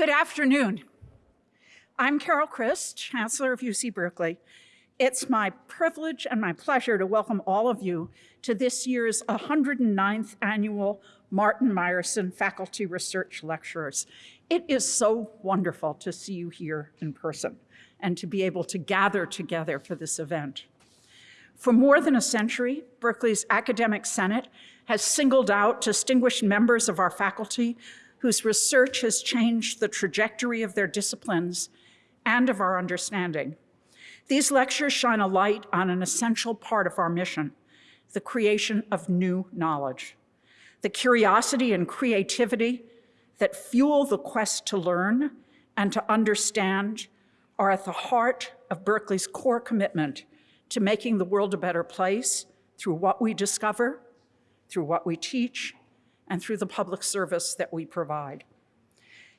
Good afternoon. I'm Carol Christ, Chancellor of UC Berkeley. It's my privilege and my pleasure to welcome all of you to this year's 109th annual Martin Meyerson Faculty Research Lectures. It is so wonderful to see you here in person and to be able to gather together for this event. For more than a century, Berkeley's Academic Senate has singled out distinguished members of our faculty whose research has changed the trajectory of their disciplines and of our understanding. These lectures shine a light on an essential part of our mission, the creation of new knowledge. The curiosity and creativity that fuel the quest to learn and to understand are at the heart of Berkeley's core commitment to making the world a better place through what we discover, through what we teach, and through the public service that we provide.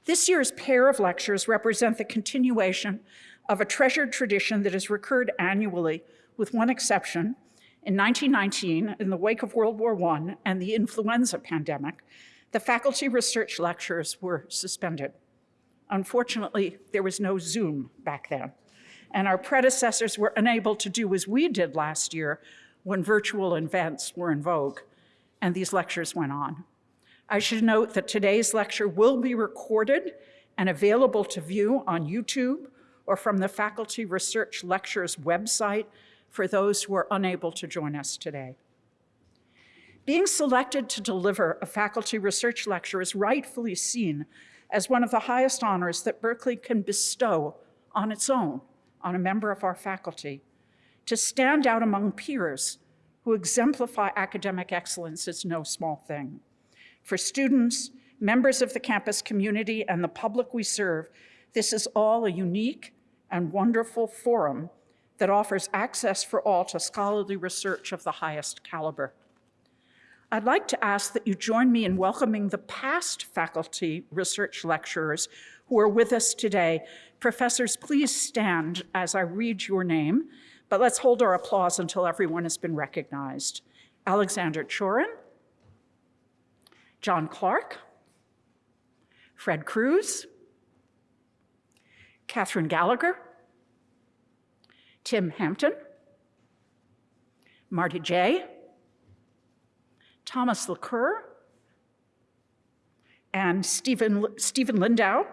This year's pair of lectures represent the continuation of a treasured tradition that has recurred annually, with one exception. In 1919, in the wake of World War I and the influenza pandemic, the faculty research lectures were suspended. Unfortunately, there was no Zoom back then, and our predecessors were unable to do as we did last year when virtual events were in vogue, and these lectures went on. I should note that today's lecture will be recorded and available to view on YouTube or from the Faculty Research Lectures website for those who are unable to join us today. Being selected to deliver a faculty research lecture is rightfully seen as one of the highest honors that Berkeley can bestow on its own, on a member of our faculty. To stand out among peers who exemplify academic excellence is no small thing. For students, members of the campus community, and the public we serve, this is all a unique and wonderful forum that offers access for all to scholarly research of the highest caliber. I'd like to ask that you join me in welcoming the past faculty research lecturers who are with us today. Professors, please stand as I read your name, but let's hold our applause until everyone has been recognized. Alexander Chorin, John Clarke, Fred Cruz, Catherine Gallagher, Tim Hampton, Marty Jay, Thomas Laqueur, and Stephen, Stephen Lindow,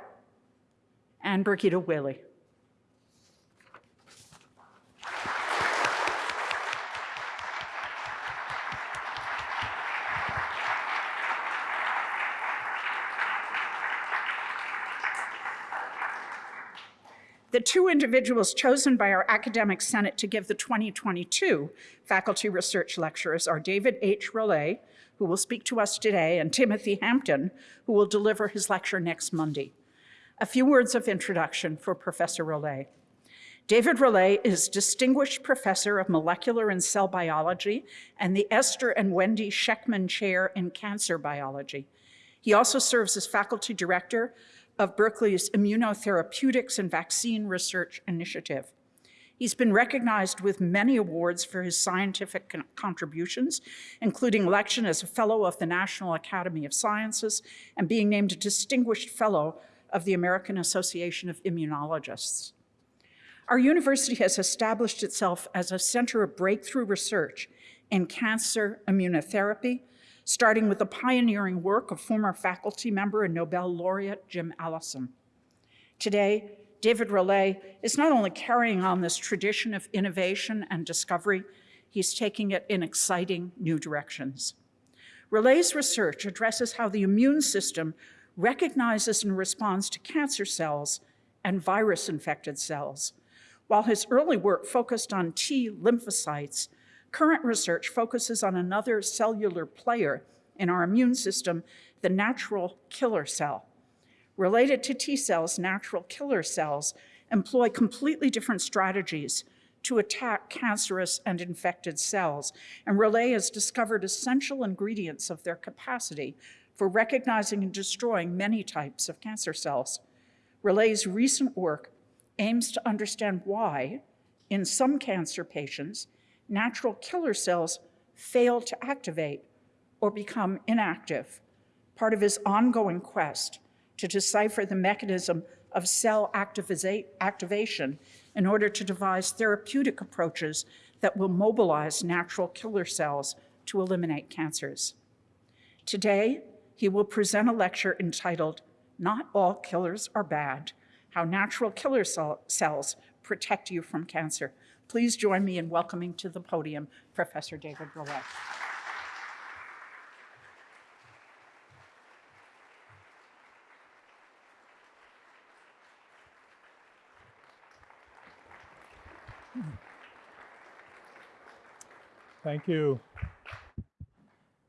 and Birgitta Whaley. The two individuals chosen by our Academic Senate to give the 2022 Faculty Research Lectures are David H. Raulet, who will speak to us today, and Timothy Hampton, who will deliver his lecture next Monday. A few words of introduction for Professor Raulet. David Raulet is Distinguished Professor of Molecular and Cell Biology and the Esther and Wendy Schekman Chair in Cancer Biology. He also serves as Faculty Director of Berkeley's Immunotherapeutics and Vaccine Research Initiative. He's been recognized with many awards for his scientific contributions, including election as a Fellow of the National Academy of Sciences and being named a Distinguished Fellow of the American Association of Immunologists. Our university has established itself as a center of breakthrough research in cancer immunotherapy, starting with the pioneering work of former faculty member and Nobel laureate Jim Allison. Today, David Raulet is not only carrying on this tradition of innovation and discovery, he's taking it in exciting new directions. Raulet's research addresses how the immune system recognizes and responds to cancer cells and virus-infected cells. While his early work focused on T lymphocytes, Current research focuses on another cellular player in our immune system, the natural killer cell. Related to T cells, natural killer cells employ completely different strategies to attack cancerous and infected cells, and Raulet has discovered essential ingredients of their capacity for recognizing and destroying many types of cancer cells. Raulet's recent work aims to understand why, in some cancer patients, natural killer cells fail to activate or become inactive, part of his ongoing quest to decipher the mechanism of cell activation in order to devise therapeutic approaches that will mobilize natural killer cells to eliminate cancers. Today, he will present a lecture entitled Not All Killers Are Bad How Natural Killer Cells Protect You from Cancer. Please join me in welcoming to the podium Professor David Raulet. Thank you.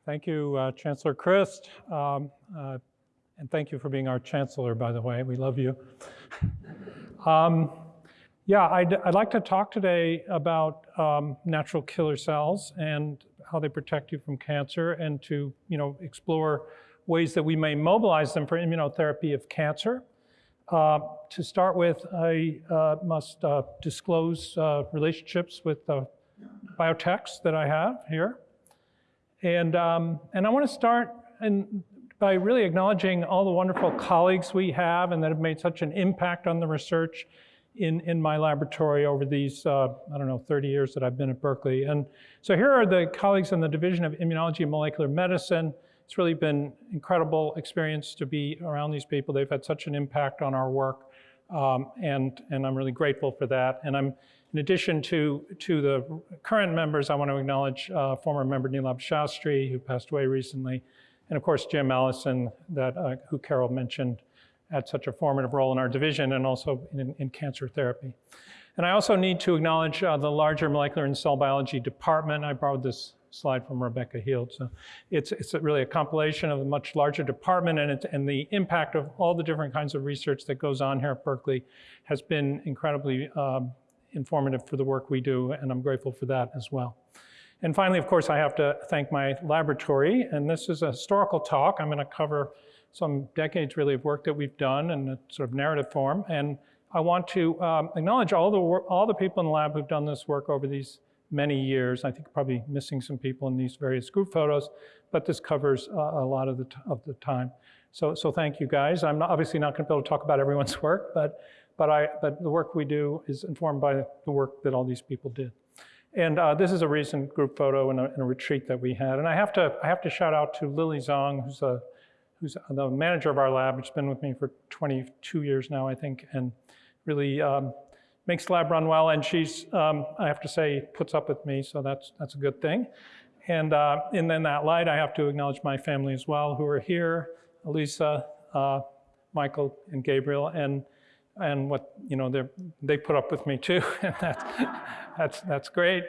Thank you, uh, Chancellor Christ. Um, uh, and thank you for being our chancellor, by the way. We love you. um, yeah, I'd, I'd, like to talk today about um, natural killer cells and how they protect you from cancer and to you know, explore ways that we may mobilize them for immunotherapy of cancer. Uh, to start with, I uh, must uh, disclose uh, relationships with the biotechs that I have here. And, um, and I want to start in, by really acknowledging all the wonderful colleagues we have and that have made such an impact on the research in, in my laboratory over these, uh, I don't know, 30 years that I've been at Berkeley. And so here are the colleagues in the Division of Immunology and Molecular Medicine. It's really been incredible experience to be around these people. They've had such an impact on our work. Um, and, and I'm really grateful for that. And I'm in addition to, to the current members, I want to acknowledge uh, former member Nilabh Shastri, who passed away recently, and of course Jim Allison, that, uh, who Carol mentioned, had such a formative role in our division and also in, in cancer therapy. And I also need to acknowledge uh, the larger molecular and cell biology department. I borrowed this slide from Rebecca Heald. So it's, it's really a compilation of a much larger department and, it's, and the impact of all the different kinds of research that goes on here at Berkeley has been incredibly um, informative for the work we do, and I'm grateful for that as well. And finally, of course, I have to thank my laboratory, and this is a historical talk. I'm going to cover some decades really of work that we've done in a sort of narrative form, and I want to um, acknowledge all the all the people in the lab who've done this work over these many years. I think probably missing some people in these various group photos, but this covers uh, a lot of the, of the time. So, so thank you guys. I'm not, obviously not going to be able to talk about everyone's work, but but, I, but the work we do is informed by the work that all these people did. And uh, this is a recent group photo in a, in a, retreat that we had. And I have to, I have to shout out to Lily Zong, who's, a, who's the manager of our lab, which has been with me for 22 years now, I think, and really um, makes the lab run well. And she's, um, I have to say, puts up with me, so that's, that's a good thing. And, uh, and in that light, I have to acknowledge my family as well, who are here, Elisa, uh, Michael, and Gabriel. And and what you know they they put up with me too, and that's that's that's great.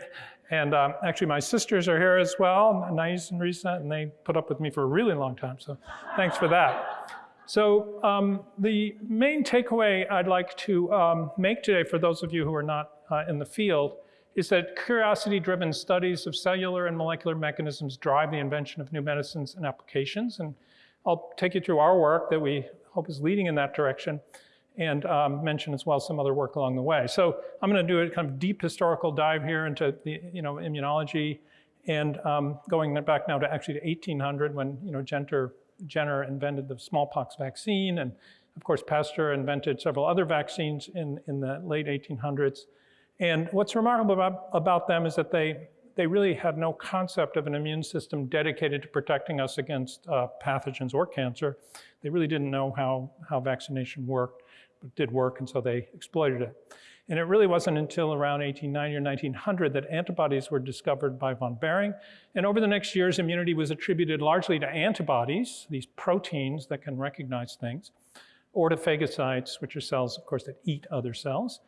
And um, actually, my sisters are here as well, Nice and Risa, and they put up with me for a really long time. So thanks for that. So um, the main takeaway I'd like to um, make today for those of you who are not uh, in the field is that curiosity-driven studies of cellular and molecular mechanisms drive the invention of new medicines and applications. And I'll take you through our work that we hope is leading in that direction and um, mention as well some other work along the way. So I'm going to do a kind of deep historical dive here into the you know immunology, and um, going back now to actually to 1800 when you know Jenner, Jenner invented the smallpox vaccine, and of course Pasteur invented several other vaccines in in the late 1800s. And what's remarkable about, about them is that they they really had no concept of an immune system dedicated to protecting us against uh, pathogens or cancer. They really didn't know how, how vaccination worked did work, and so they exploited it. And it really wasn't until around 1890 or 1900 that antibodies were discovered by von Behring. And over the next years, immunity was attributed largely to antibodies, these proteins that can recognize things, or to phagocytes, which are cells, of course, that eat other cells.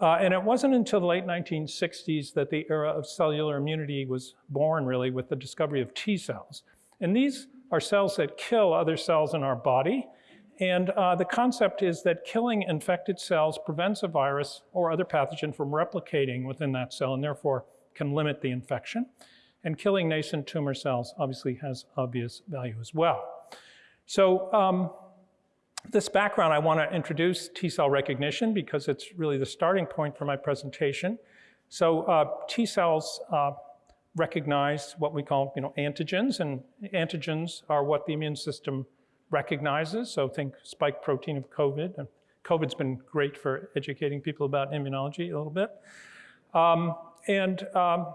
Uh, and it wasn't until the late 1960s that the era of cellular immunity was born, really, with the discovery of T cells. And these are cells that kill other cells in our body and uh, the concept is that killing infected cells prevents a virus or other pathogen from replicating within that cell and therefore can limit the infection. And killing nascent tumor cells obviously has obvious value as well. So um, this background, I want to introduce T cell recognition because it's really the starting point for my presentation. So uh, T cells uh, recognize what we call you know, antigens, and antigens are what the immune system recognizes. So think spike protein of COVID. And COVID's been great for educating people about immunology a little bit. Um, and, um,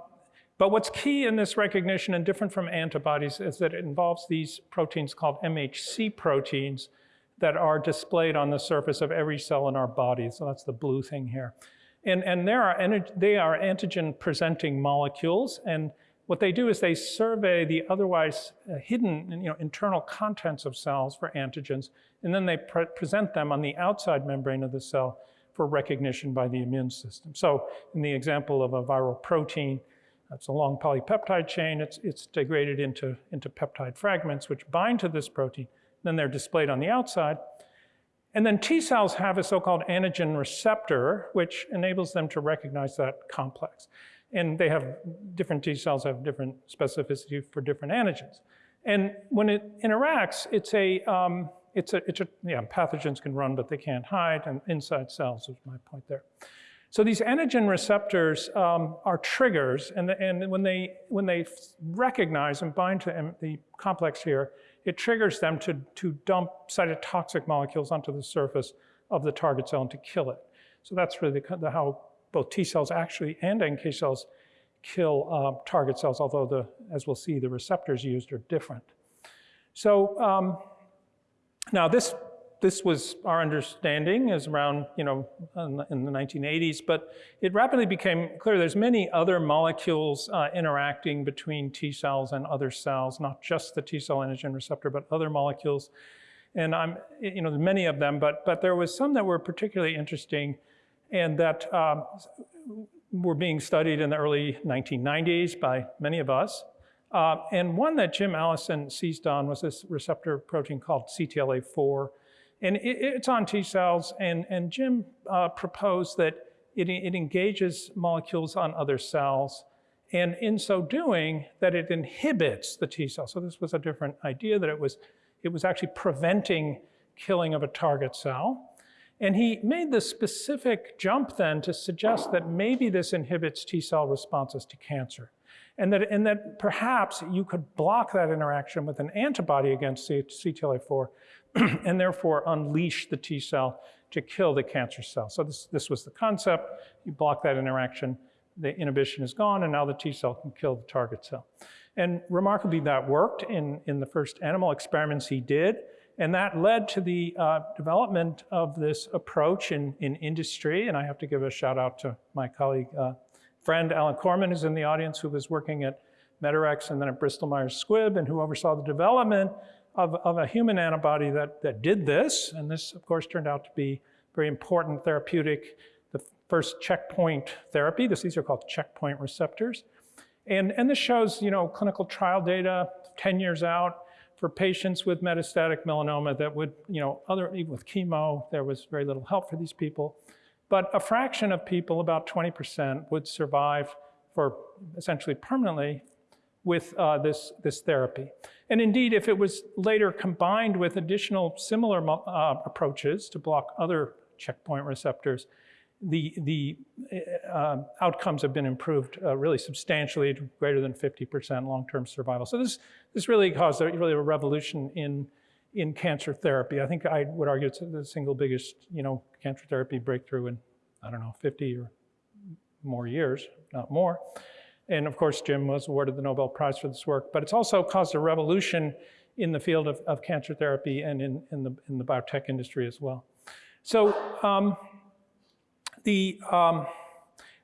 but what's key in this recognition and different from antibodies is that it involves these proteins called MHC proteins that are displayed on the surface of every cell in our body. So that's the blue thing here. And, and there are, they are antigen presenting molecules. And what they do is they survey the otherwise uh, hidden you know, internal contents of cells for antigens, and then they pre present them on the outside membrane of the cell for recognition by the immune system. So in the example of a viral protein, that's a long polypeptide chain. It's, it's degraded into, into peptide fragments, which bind to this protein. Then they're displayed on the outside. And then T cells have a so-called antigen receptor, which enables them to recognize that complex. And they have, different T cells have different specificity for different antigens. And when it interacts, it's a, um, it's a, it's a, yeah, pathogens can run, but they can't hide, and inside cells is my point there. So these antigen receptors um, are triggers, and, the, and when, they, when they recognize and bind to the complex here, it triggers them to, to dump cytotoxic molecules onto the surface of the target cell and to kill it. So that's really the, the, how both T cells actually and NK cells kill uh, target cells, although the, as we'll see, the receptors used are different. So um, now this this was our understanding is around, you know, in the 1980s, but it rapidly became clear there's many other molecules uh, interacting between T cells and other cells, not just the T cell antigen receptor, but other molecules. And I'm, you know, many of them, but, but there was some that were particularly interesting and that um, were being studied in the early 1990s by many of us. Uh, and one that Jim Allison seized on was this receptor protein called CTLA4, and it, it's on T cells, and, and Jim uh, proposed that it, it engages molecules on other cells, and in so doing, that it inhibits the T cell. So this was a different idea, that it was, it was actually preventing killing of a target cell. And he made the specific jump then to suggest that maybe this inhibits T cell responses to cancer. And that, and that perhaps you could block that interaction with an antibody against CTLA4 and therefore unleash the T cell to kill the cancer cell. So this, this was the concept. You block that interaction, the inhibition is gone, and now the T cell can kill the target cell. And remarkably, that worked in, in the first animal experiments he did. And that led to the uh, development of this approach in, in industry. And I have to give a shout out to my colleague, uh, friend Alan Korman, who's in the audience, who was working at Medarex and then at Bristol Myers Squibb, and who oversaw the development of, of a human antibody that, that did this, and this, of course, turned out to be very important therapeutic, the first checkpoint therapy. This, these are called checkpoint receptors. And, and this shows, you know, clinical trial data 10 years out for patients with metastatic melanoma that would, you know, other, even with chemo, there was very little help for these people. But a fraction of people, about 20%, would survive for essentially permanently with uh, this, this therapy. And indeed, if it was later combined with additional similar uh, approaches to block other checkpoint receptors, the, the uh, outcomes have been improved uh, really substantially to greater than 50% long-term survival. So this, this really caused a, really a revolution in, in cancer therapy. I think I would argue it's the single biggest you know, cancer therapy breakthrough in, I don't know, 50 or more years, not more. And of course, Jim was awarded the Nobel Prize for this work, but it's also caused a revolution in the field of, of cancer therapy and in, in, the, in the biotech industry as well. So um, the, um,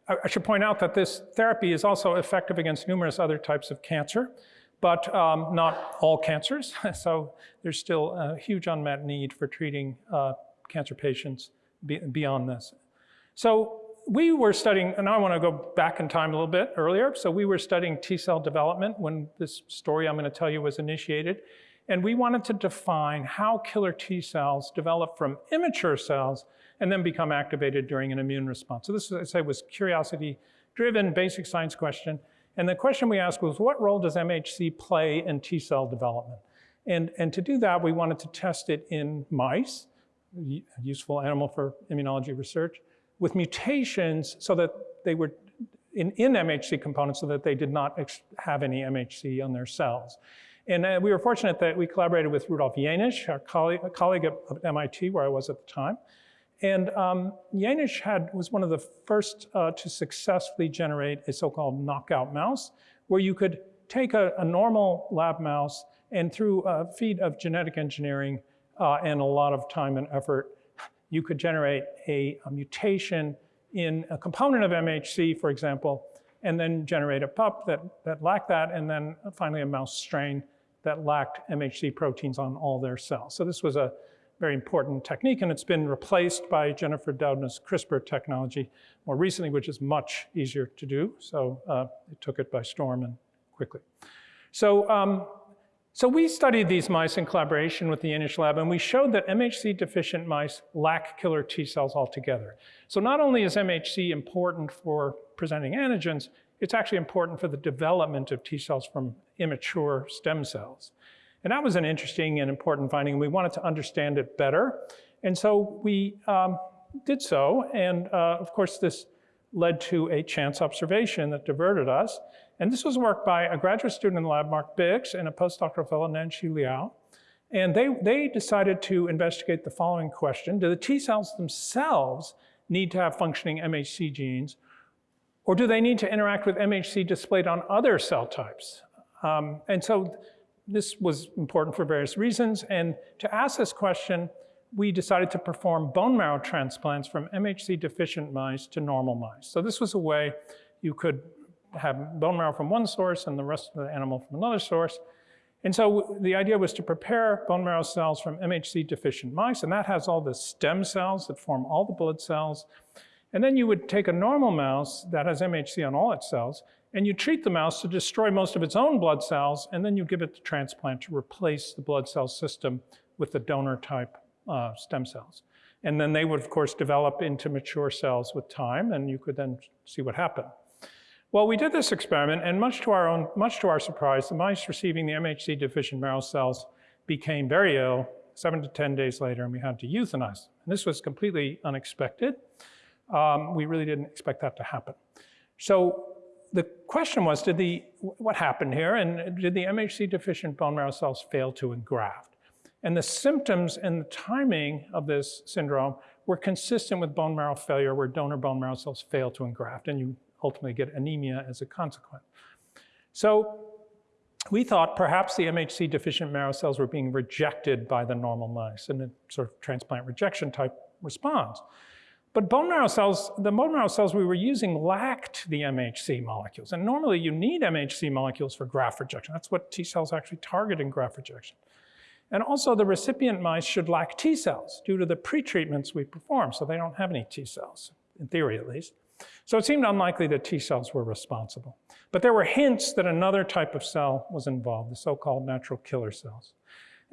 I, should point out that this therapy is also effective against numerous other types of cancer, but um, not all cancers. so there's still a huge unmet need for treating uh, cancer patients be, beyond this. So we were studying, and I want to go back in time a little bit earlier. So we were studying T cell development when this story I'm going to tell you was initiated. And we wanted to define how killer T cells develop from immature cells and then become activated during an immune response. So this, I say, was curiosity-driven, basic science question. And the question we asked was, what role does MHC play in T cell development? And, and to do that, we wanted to test it in mice, a useful animal for immunology research with mutations so that they were in, in MHC components so that they did not have any MHC on their cells. And uh, we were fortunate that we collaborated with Rudolf Jaenisch, our colleague at, at MIT, where I was at the time. And um, Jaenisch had, was one of the first uh, to successfully generate a so-called knockout mouse, where you could take a, a normal lab mouse and through a feat of genetic engineering uh, and a lot of time and effort, you could generate a, a, mutation in a component of MHC, for example, and then generate a pup that, that lacked that, and then finally a mouse strain that lacked MHC proteins on all their cells. So this was a very important technique, and it's been replaced by Jennifer Doudna's CRISPR technology more recently, which is much easier to do. So uh, it took it by storm and quickly. So, um, so we studied these mice in collaboration with the Jaenisch lab, and we showed that MHC deficient mice lack killer T cells altogether. So not only is MHC important for presenting antigens, it's actually important for the development of T cells from immature stem cells. And that was an interesting and important finding. And We wanted to understand it better. And so we um, did so. And uh, of course, this led to a chance observation that diverted us. And this was work by a graduate student in the lab, Mark Bix, and a postdoctoral fellow, Nan-Shih Liao. And they, they decided to investigate the following question. Do the T cells themselves need to have functioning MHC genes, or do they need to interact with MHC displayed on other cell types? Um, and so this was important for various reasons. And to ask this question, we decided to perform bone marrow transplants from MHC deficient mice to normal mice. So this was a way you could have bone marrow from one source and the rest of the animal from another source. And so the idea was to prepare bone marrow cells from MHC deficient mice, and that has all the stem cells that form all the blood cells. And then you would take a normal mouse that has MHC on all its cells, and you treat the mouse to destroy most of its own blood cells, and then you give it the transplant to replace the blood cell system with the donor type uh, stem cells. And then they would, of course, develop into mature cells with time, and you could then see what happened. Well, we did this experiment, and much to our own, much to our surprise, the mice receiving the MHC deficient marrow cells became very ill seven to 10 days later, and we had to euthanize them. And this was completely unexpected. Um, we really didn't expect that to happen. So the question was, did the, what happened here? And uh, did the MHC deficient bone marrow cells fail to engraft? And the symptoms and the timing of this syndrome were consistent with bone marrow failure where donor bone marrow cells fail to engraft and you ultimately get anemia as a consequence. So we thought perhaps the MHC deficient marrow cells were being rejected by the normal mice in a sort of transplant rejection type response. But bone marrow cells, the bone marrow cells we were using lacked the MHC molecules. And normally you need MHC molecules for graft rejection. That's what T cells actually target in graft rejection. And also the recipient mice should lack T cells due to the pretreatments we perform. So they don't have any T cells, in theory at least. So it seemed unlikely that T cells were responsible. But there were hints that another type of cell was involved, the so-called natural killer cells.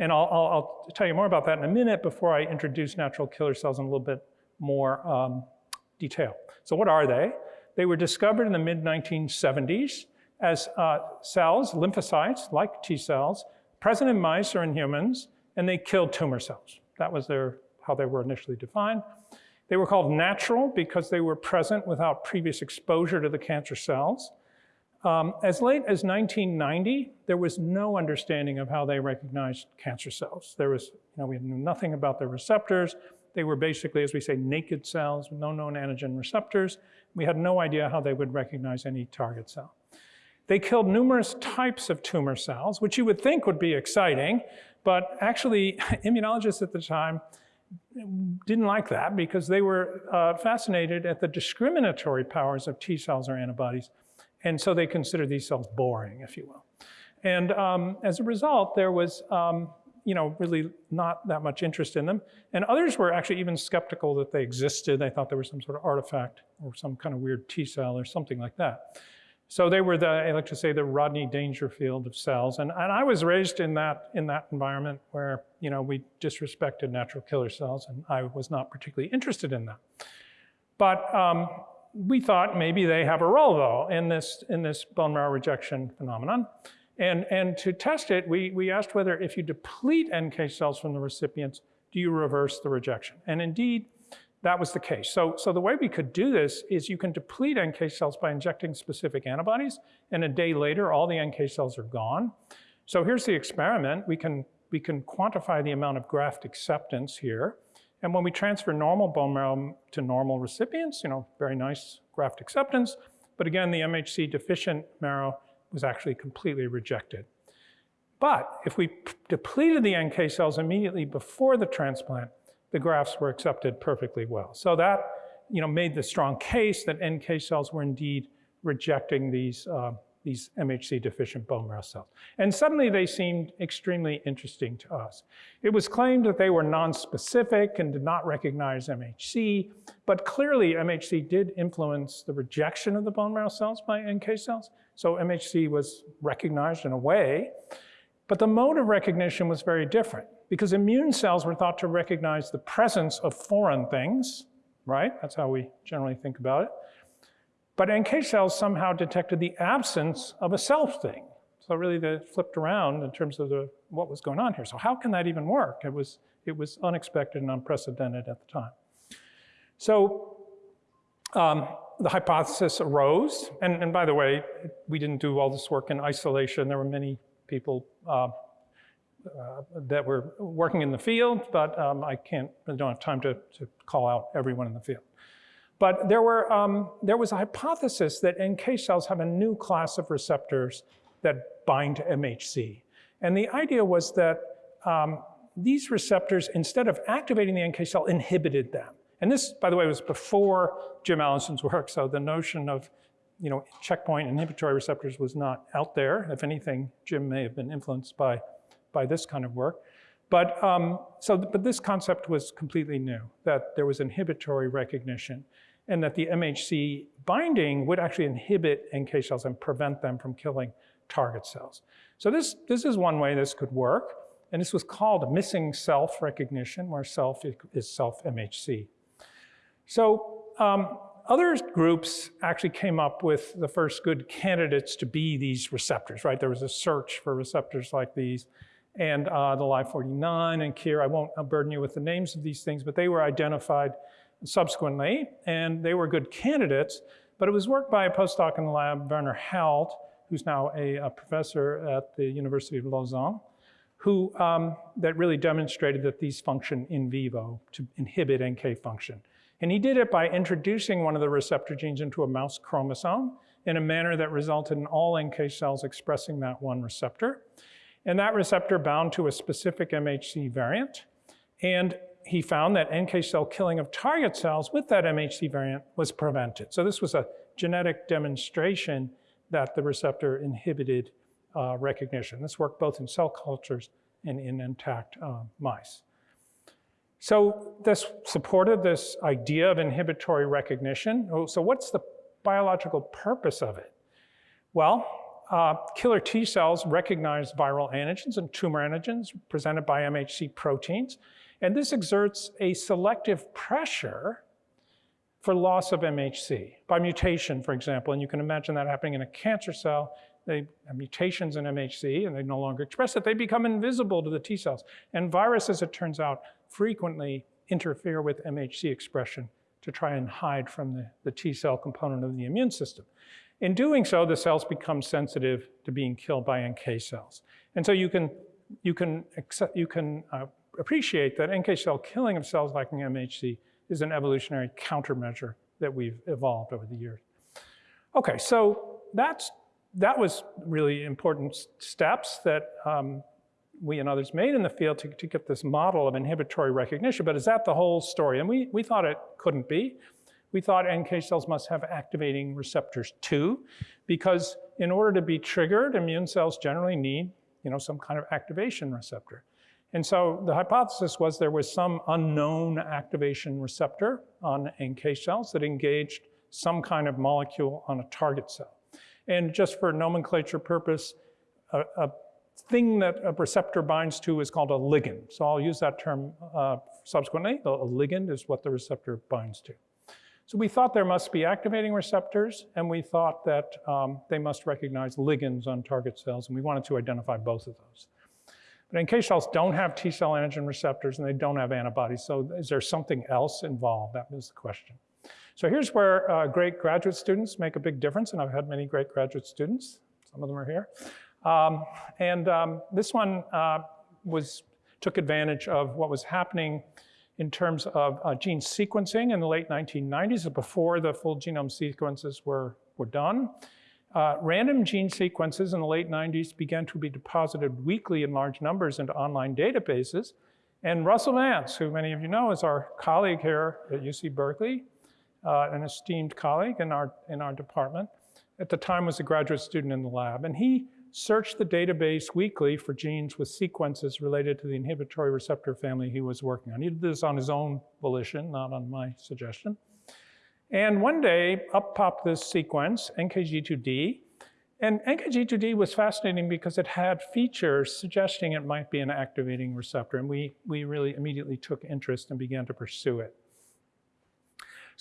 And I'll, I'll, I'll, tell you more about that in a minute before I introduce natural killer cells in a little bit more um, detail. So what are they? They were discovered in the mid-1970s as uh, cells, lymphocytes, like T cells, present in mice or in humans, and they killed tumor cells. That was their, how they were initially defined. They were called natural because they were present without previous exposure to the cancer cells. Um, as late as 1990, there was no understanding of how they recognized cancer cells. There was, you know, we knew nothing about their receptors. They were basically, as we say, naked cells with no known antigen receptors. We had no idea how they would recognize any target cell. They killed numerous types of tumor cells, which you would think would be exciting, but actually immunologists at the time didn't like that because they were uh, fascinated at the discriminatory powers of T cells or antibodies. And so they considered these cells boring, if you will. And um, as a result, there was um, you know, really not that much interest in them. And others were actually even skeptical that they existed. They thought they were some sort of artifact or some kind of weird T cell or something like that. So they were the, I like to say, the Rodney Dangerfield of cells. And, and I was raised in that, in that environment where, you know, we disrespected natural killer cells and I was not particularly interested in that. But um, we thought maybe they have a role though in this, in this bone marrow rejection phenomenon. And, and to test it, we, we asked whether if you deplete NK cells from the recipients, do you reverse the rejection? And indeed, that was the case. So, so the way we could do this is you can deplete NK cells by injecting specific antibodies, and a day later, all the NK cells are gone. So here's the experiment. We can, we can quantify the amount of graft acceptance here. And when we transfer normal bone marrow to normal recipients, you know, very nice graft acceptance. But again, the MHC deficient marrow was actually completely rejected. But if we depleted the NK cells immediately before the transplant, the grafts were accepted perfectly well. So that you know, made the strong case that NK cells were indeed rejecting these, uh, these MHC deficient bone marrow cells. And suddenly they seemed extremely interesting to us. It was claimed that they were nonspecific and did not recognize MHC, but clearly MHC did influence the rejection of the bone marrow cells by NK cells. So MHC was recognized in a way, but the mode of recognition was very different because immune cells were thought to recognize the presence of foreign things, right? That's how we generally think about it. But NK cells somehow detected the absence of a self thing. So really they flipped around in terms of the, what was going on here. So how can that even work? It was, it was unexpected and unprecedented at the time. So um, the hypothesis arose, and, and by the way, we didn't do all this work in isolation. There were many people uh, uh, that were working in the field, but um, I can't, I don't have time to, to call out everyone in the field. But there, were, um, there was a hypothesis that NK cells have a new class of receptors that bind to MHC. And the idea was that um, these receptors, instead of activating the NK cell, inhibited them. And this, by the way, was before Jim Allison's work, so the notion of you know, checkpoint inhibitory receptors was not out there. If anything, Jim may have been influenced by by this kind of work. But, um, so, but this concept was completely new, that there was inhibitory recognition and that the MHC binding would actually inhibit NK cells and prevent them from killing target cells. So this, this is one way this could work. And this was called missing self recognition, where self is self MHC. So um, other groups actually came up with the first good candidates to be these receptors, right? There was a search for receptors like these and uh, the Ly49 and KIR. I won't burden you with the names of these things, but they were identified subsequently, and they were good candidates. But it was work by a postdoc in the lab, Werner Held, who's now a, a professor at the University of Lausanne, who um, that really demonstrated that these function in vivo to inhibit NK function. And he did it by introducing one of the receptor genes into a mouse chromosome in a manner that resulted in all NK cells expressing that one receptor. And that receptor bound to a specific MHC variant. And he found that NK cell killing of target cells with that MHC variant was prevented. So this was a genetic demonstration that the receptor inhibited uh, recognition. This worked both in cell cultures and in intact uh, mice. So this supported this idea of inhibitory recognition. Oh, so what's the biological purpose of it? Well, uh, killer T cells recognize viral antigens and tumor antigens presented by MHC proteins. And this exerts a selective pressure for loss of MHC by mutation, for example. And you can imagine that happening in a cancer cell. They have mutations in MHC and they no longer express it. They become invisible to the T cells. And viruses, it turns out, frequently interfere with MHC expression to try and hide from the, the T cell component of the immune system. In doing so, the cells become sensitive to being killed by NK cells. And so you can, you can, accept, you can uh, appreciate that NK cell killing of cells lacking MHC is an evolutionary countermeasure that we've evolved over the years. Okay, so that's, that was really important steps that um, we and others made in the field to, to get this model of inhibitory recognition, but is that the whole story? And we, we thought it couldn't be we thought NK cells must have activating receptors too, because in order to be triggered, immune cells generally need you know, some kind of activation receptor. And so the hypothesis was there was some unknown activation receptor on NK cells that engaged some kind of molecule on a target cell. And just for nomenclature purpose, a, a thing that a receptor binds to is called a ligand. So I'll use that term uh, subsequently. A ligand is what the receptor binds to. So we thought there must be activating receptors, and we thought that um, they must recognize ligands on target cells, and we wanted to identify both of those. But NK cells don't have T cell antigen receptors, and they don't have antibodies, so is there something else involved? That was the question. So here's where uh, great graduate students make a big difference, and I've had many great graduate students. Some of them are here. Um, and um, this one uh, was, took advantage of what was happening in terms of uh, gene sequencing in the late 1990s, before the full genome sequences were, were done. Uh, random gene sequences in the late 90s began to be deposited weekly in large numbers into online databases. And Russell Vance, who many of you know is our colleague here at UC Berkeley, uh, an esteemed colleague in our, in our department, at the time was a graduate student in the lab. And he searched the database weekly for genes with sequences related to the inhibitory receptor family he was working on. He did this on his own volition, not on my suggestion. And one day, up popped this sequence, NKG2D. And NKG2D was fascinating because it had features suggesting it might be an activating receptor. And we, we really immediately took interest and began to pursue it.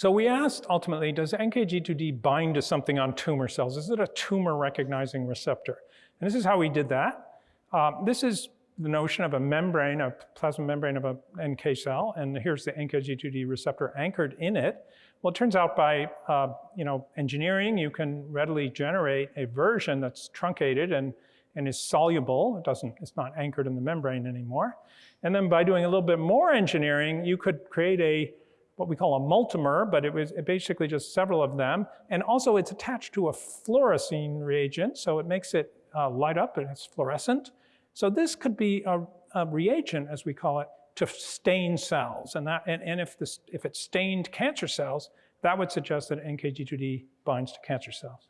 So we asked ultimately, does NKG2D bind to something on tumor cells? Is it a tumor recognizing receptor? And this is how we did that. Um, this is the notion of a membrane, a plasma membrane of an NK cell, and here's the NKG2D receptor anchored in it. Well, it turns out by uh, you know, engineering, you can readily generate a version that's truncated and, and is soluble. It doesn't, it's not anchored in the membrane anymore. And then by doing a little bit more engineering, you could create a what we call a multimer, but it was basically just several of them. And also it's attached to a fluorescein reagent, so it makes it uh, light up and it's fluorescent. So this could be a, a reagent, as we call it, to stain cells. And, that, and, and if, this, if it stained cancer cells, that would suggest that NKG2D binds to cancer cells.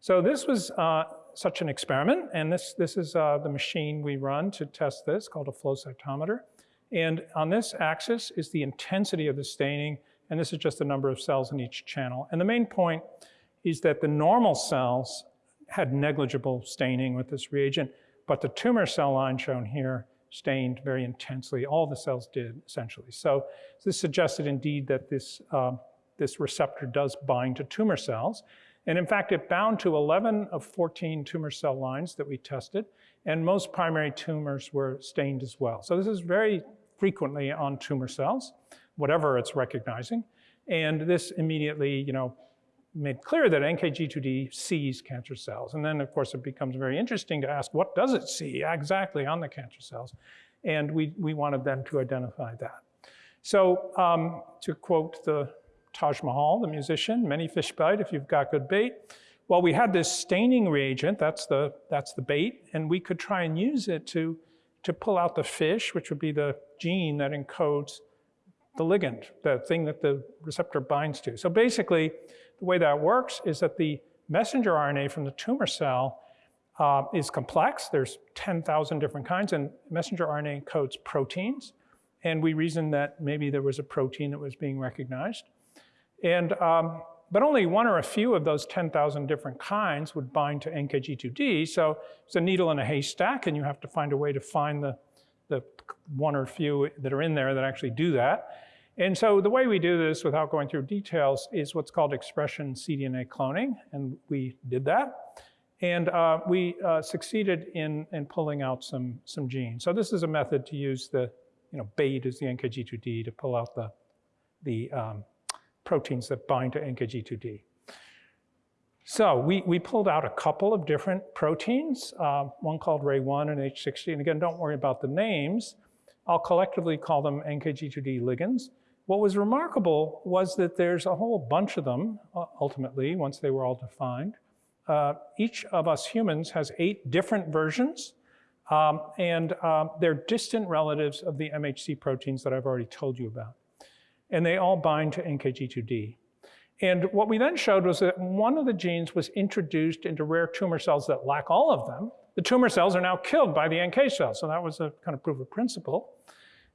So this was uh, such an experiment, and this, this is uh, the machine we run to test this, called a flow cytometer. And on this axis is the intensity of the staining, and this is just the number of cells in each channel. And the main point is that the normal cells had negligible staining with this reagent, but the tumor cell line shown here stained very intensely. All the cells did, essentially. So this suggested indeed that this, uh, this receptor does bind to tumor cells. And in fact, it bound to 11 of 14 tumor cell lines that we tested, and most primary tumors were stained as well. So this is very frequently on tumor cells, whatever it's recognizing. And this immediately, you know, made clear that NKG2D sees cancer cells. And then, of course, it becomes very interesting to ask, what does it see exactly on the cancer cells? And we, we wanted them to identify that. So um, to quote the Taj Mahal, the musician, many fish bite if you've got good bait. Well, we had this staining reagent, that's the, that's the bait, and we could try and use it to, to pull out the fish, which would be the gene that encodes the ligand, the thing that the receptor binds to. So basically, the way that works is that the messenger RNA from the tumor cell uh, is complex. There's 10,000 different kinds, and messenger RNA encodes proteins. And we reasoned that maybe there was a protein that was being recognized. And, um, but only one or a few of those 10,000 different kinds would bind to NKG2D. So it's a needle in a haystack, and you have to find a way to find the, the one or few that are in there that actually do that. And so the way we do this without going through details is what's called expression cDNA cloning, and we did that. And uh, we uh, succeeded in, in pulling out some, some genes. So this is a method to use the, you know, bait is the NKG2D to pull out the, the um, proteins that bind to NKG2D. So we, we pulled out a couple of different proteins, uh, one called Rae1 and H60. And again, don't worry about the names. I'll collectively call them NKG2D ligands. What was remarkable was that there's a whole bunch of them, uh, ultimately, once they were all defined. Uh, each of us humans has eight different versions, um, and um, they're distant relatives of the MHC proteins that I've already told you about. And they all bind to NKG2D. And what we then showed was that one of the genes was introduced into rare tumor cells that lack all of them. The tumor cells are now killed by the NK cells, so that was a kind of proof of principle.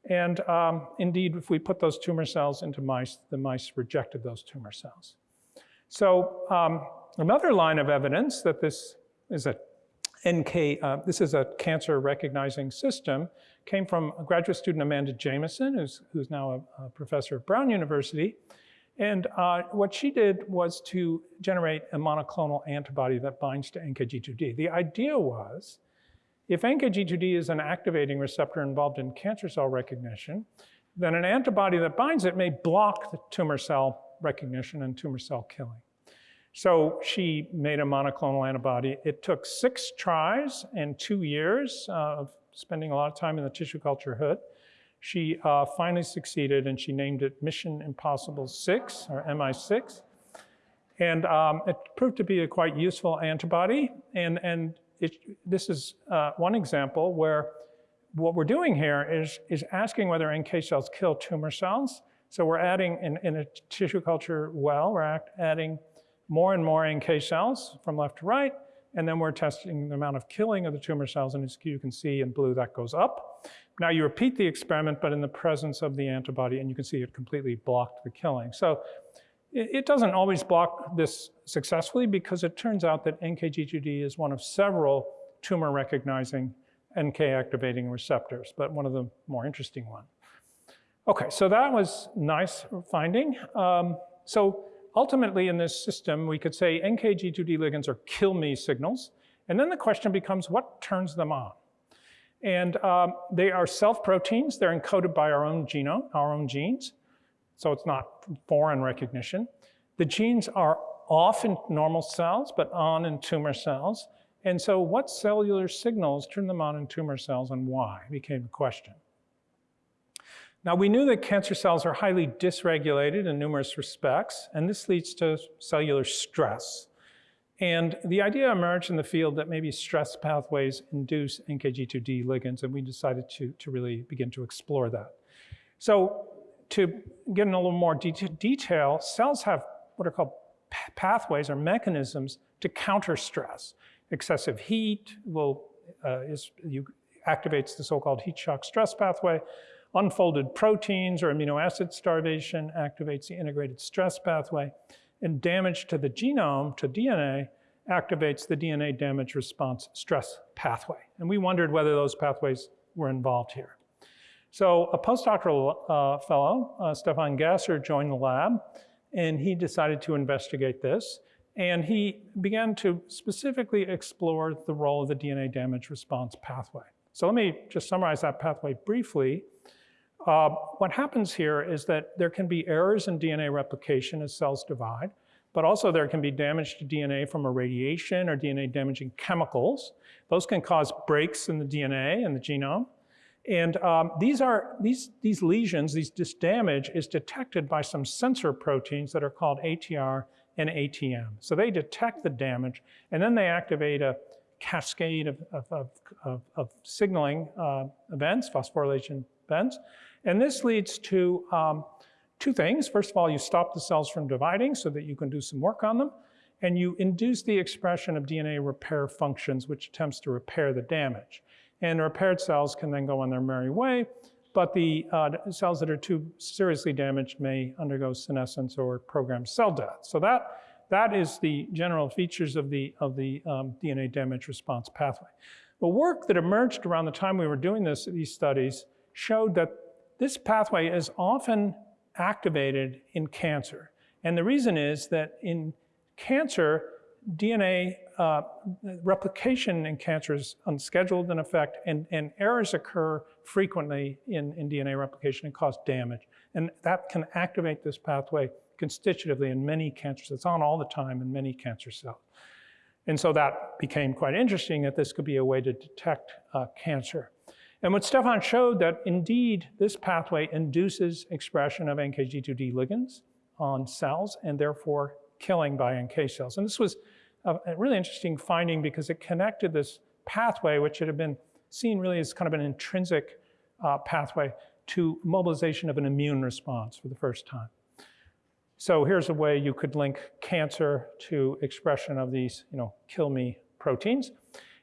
And um, indeed, if we put those tumor cells into mice, the mice rejected those tumor cells. So um, another line of evidence that this is a NK, uh, this is a cancer recognizing system, came from a graduate student, Amanda Jamieson, who's, who's now a, a professor at Brown University. And uh, what she did was to generate a monoclonal antibody that binds to NKG2D. The idea was if NKG2D is an activating receptor involved in cancer cell recognition, then an antibody that binds it may block the tumor cell recognition and tumor cell killing. So she made a monoclonal antibody. It took six tries and two years uh, of spending a lot of time in the tissue culture hood. She uh, finally succeeded and she named it Mission Impossible 6 or MI6. And um, it proved to be a quite useful antibody. And, and it, this is uh, one example where what we're doing here is, is asking whether NK cells kill tumor cells. So we're adding, in, in a tissue culture well, we're adding more and more NK cells from left to right, and then we're testing the amount of killing of the tumor cells, and as you can see in blue, that goes up. Now you repeat the experiment, but in the presence of the antibody, and you can see it completely blocked the killing. So it doesn't always block this successfully because it turns out that NKG2D is one of several tumor recognizing NK activating receptors, but one of the more interesting ones. Okay, so that was nice finding. Um, so ultimately in this system, we could say NKG2D ligands are kill me signals. And then the question becomes what turns them on? And um, they are self-proteins. They're encoded by our own genome, our own genes. So it's not foreign recognition. The genes are off in normal cells, but on in tumor cells. And so what cellular signals turn them on in tumor cells and why became the question. Now we knew that cancer cells are highly dysregulated in numerous respects, and this leads to cellular stress. And the idea emerged in the field that maybe stress pathways induce NKG2D ligands, and we decided to, to really begin to explore that. So to get in a little more de detail, cells have what are called pathways or mechanisms to counter stress. Excessive heat will, uh, is, you, activates the so-called heat shock stress pathway. Unfolded proteins or amino acid starvation activates the integrated stress pathway. And damage to the genome, to DNA, activates the DNA damage response stress pathway. And we wondered whether those pathways were involved here. So a postdoctoral uh, fellow, uh, Stefan Gasser, joined the lab, and he decided to investigate this. And he began to specifically explore the role of the DNA damage response pathway. So let me just summarize that pathway briefly. Uh, what happens here is that there can be errors in DNA replication as cells divide, but also there can be damage to DNA from irradiation or DNA damaging chemicals. Those can cause breaks in the DNA and the genome. And um, these, are, these, these lesions, these, this damage is detected by some sensor proteins that are called ATR and ATM. So they detect the damage, and then they activate a cascade of, of, of, of signaling uh, events, phosphorylation events. And this leads to um, two things. First of all, you stop the cells from dividing so that you can do some work on them. And you induce the expression of DNA repair functions, which attempts to repair the damage. And the repaired cells can then go on their merry way, but the uh, cells that are too seriously damaged may undergo senescence or programmed cell death. So that, that is the general features of the, of the um, DNA damage response pathway. The work that emerged around the time we were doing this, these studies showed that this pathway is often activated in cancer. And the reason is that in cancer, DNA uh, replication in cancer is unscheduled in effect, and, and errors occur frequently in, in DNA replication and cause damage. And that can activate this pathway constitutively in many cancers. It's on all the time in many cancer cells. And so that became quite interesting that this could be a way to detect uh, cancer. And what Stefan showed that indeed this pathway induces expression of NKG2D ligands on cells and therefore killing by NK cells. And this was a, really interesting finding because it connected this pathway, which had been seen really as kind of an intrinsic uh, pathway to mobilization of an immune response for the first time. So here's a way you could link cancer to expression of these, you know, kill me proteins.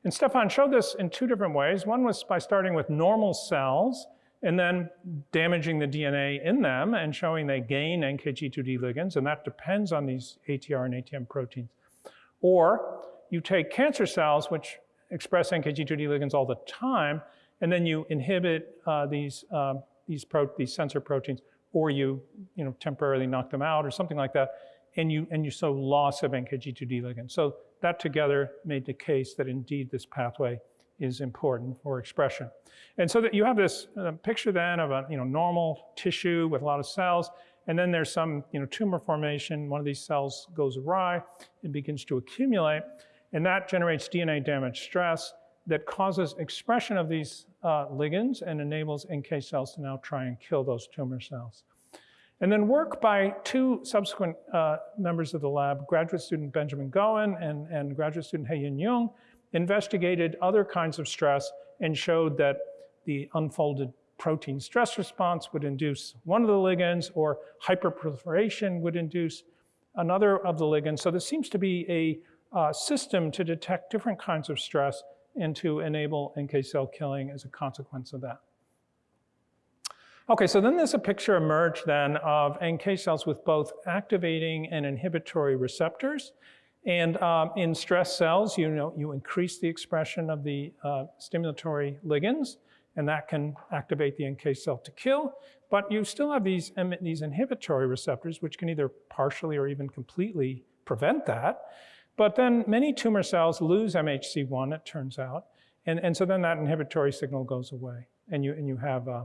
And Stefan showed this in two different ways. One was by starting with normal cells and then damaging the DNA in them and showing they gain NKG2D ligands, and that depends on these ATR and ATM proteins. Or you take cancer cells, which express NKG2D ligands all the time, and then you inhibit uh, these, uh, these, these sensor proteins, or you, you know, temporarily knock them out or something like that, and you, and you show loss of NKG2D ligand. So that together made the case that indeed this pathway is important for expression. And so that you have this uh, picture then of a you know, normal tissue with a lot of cells, And then there's some you know, tumor formation. One of these cells goes awry and begins to accumulate. And that generates DNA damage stress that causes expression of these uh, ligands and enables NK cells to now try and kill those tumor cells. And then work by two subsequent uh, members of the lab, graduate student Benjamin Goen and, and graduate student Hae-Yun Jung, investigated other kinds of stress and showed that the unfolded protein stress response would induce one of the ligands or hyperproliferation would induce another of the ligands. So there seems to be a uh, system to detect different kinds of stress and to enable NK cell killing as a consequence of that. Okay, so then there's a picture emerged then of NK cells with both activating and inhibitory receptors. And um, in stress cells, you know, you increase the expression of the uh, stimulatory ligands, and that can activate the NK cell to kill. But you still have these, these inhibitory receptors, which can either partially or even completely prevent that. But then many tumor cells lose MHC1, it turns out. And, and so then that inhibitory signal goes away, and you, and you have uh,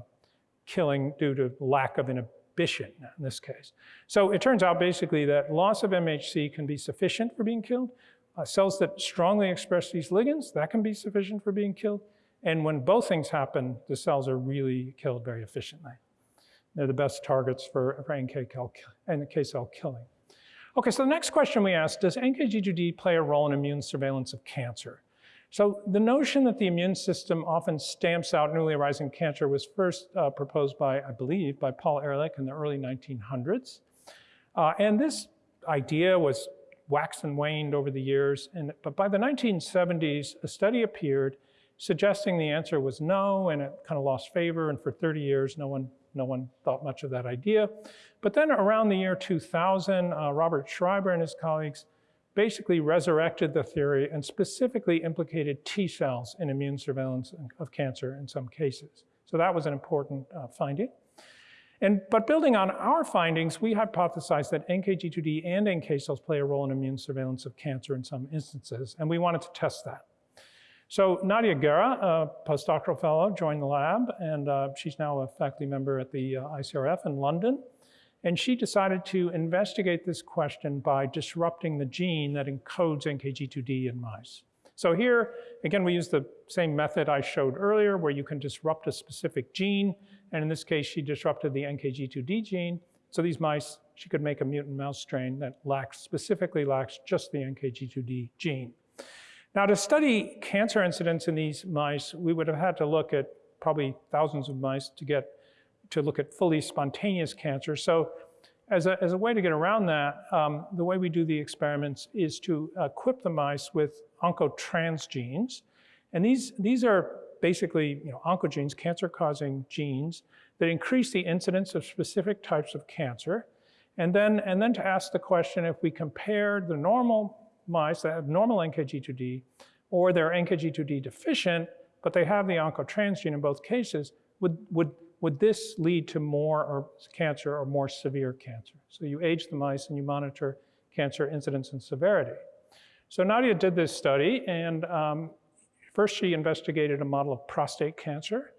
killing due to lack of inhibition in this case. So it turns out basically that loss of MHC can be sufficient for being killed. Uh, cells that strongly express these ligands, that can be sufficient for being killed. And when both things happen, the cells are really killed very efficiently. They're the best targets for, for NK, NK cell killing. Okay, so the next question we asked, does NKG2D play a role in immune surveillance of cancer? So the notion that the immune system often stamps out newly arising cancer was first uh, proposed by, I believe, by Paul Ehrlich in the early 1900s. Uh, and this idea was waxed and waned over the years. And, but by the 1970s, a study appeared suggesting the answer was no, and it kind of lost favor. And for 30 years, no one, no one thought much of that idea. But then around the year 2000, uh, Robert Schreiber and his colleagues basically resurrected the theory and specifically implicated T cells in immune surveillance of cancer in some cases. So that was an important uh, finding. And, but building on our findings, we hypothesized that NKG2D and NK cells play a role in immune surveillance of cancer in some instances, and we wanted to test that. So Nadia Guerra, a postdoctoral fellow, joined the lab, and uh, she's now a faculty member at the uh, ICRF in London. And she decided to investigate this question by disrupting the gene that encodes NKG2D in mice. So here, again, we use the same method I showed earlier where you can disrupt a specific gene. And in this case, she disrupted the NKG2D gene. So these mice, she could make a mutant mouse strain that lacks, specifically lacks just the NKG2D gene. Now to study cancer incidence in these mice, we would have had to look at probably thousands of mice to get to look at fully spontaneous cancer. So as a, as a way to get around that, um, the way we do the experiments is to equip the mice with oncotransgenes. And these, these are basically you know, oncogenes, cancer-causing genes, that increase the incidence of specific types of cancer. And then, and then to ask the question, if we compare the normal mice that have normal NKG2D, or they're NKG2D deficient, but they have the oncotransgene in both cases, would, would would this lead to more or cancer or more severe cancer? So you age the mice and you monitor cancer incidence and severity. So Nadia did this study, and um, first she investigated a model of prostate cancer.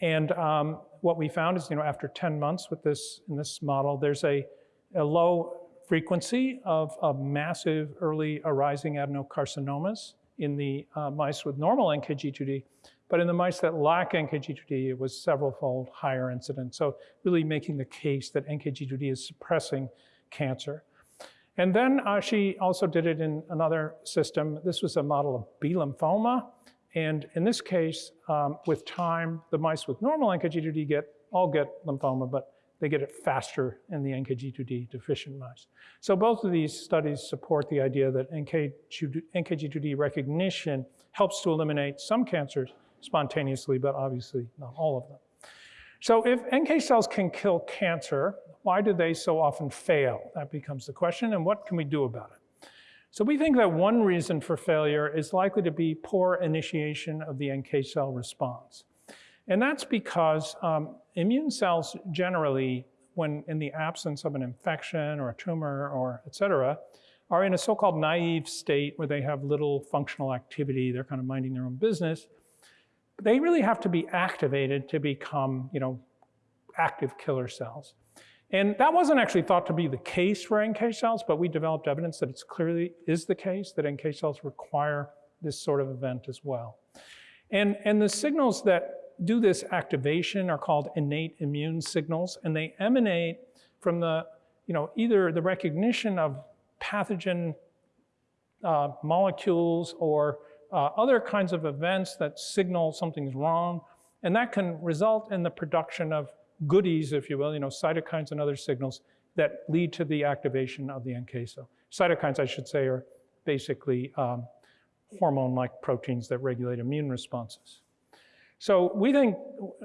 And um, what we found is, you know, after 10 months with this, in this model, there's a, a low frequency of, of massive early arising adenocarcinomas in the uh, mice with normal NKG2D, but in the mice that lack NKG2D, it was several-fold higher incidence. So really making the case that NKG2D is suppressing cancer. And then uh, she also did it in another system. This was a model of B lymphoma. And in this case, um, with time, the mice with normal NKG2D get, all get lymphoma, but they get it faster in the NKG2D deficient mice. So both of these studies support the idea that NKG2D recognition helps to eliminate some cancers spontaneously, but obviously not all of them. So if NK cells can kill cancer, why do they so often fail? That becomes the question, and what can we do about it? So we think that one reason for failure is likely to be poor initiation of the NK cell response. And that's because um, immune cells generally, when in the absence of an infection or a tumor or et cetera, are in a so-called naive state where they have little functional activity, they're kind of minding their own business, they really have to be activated to become, you know, active killer cells. And that wasn't actually thought to be the case for NK cells, but we developed evidence that it's clearly is the case that NK cells require this sort of event as well. And, and the signals that do this activation are called innate immune signals, and they emanate from the, you know, either the recognition of pathogen uh, molecules or uh, other kinds of events that signal something's wrong, and that can result in the production of goodies, if you will, you know, cytokines and other signals that lead to the activation of the NK cell. Cytokines, I should say, are basically um, hormone-like proteins that regulate immune responses. So we think,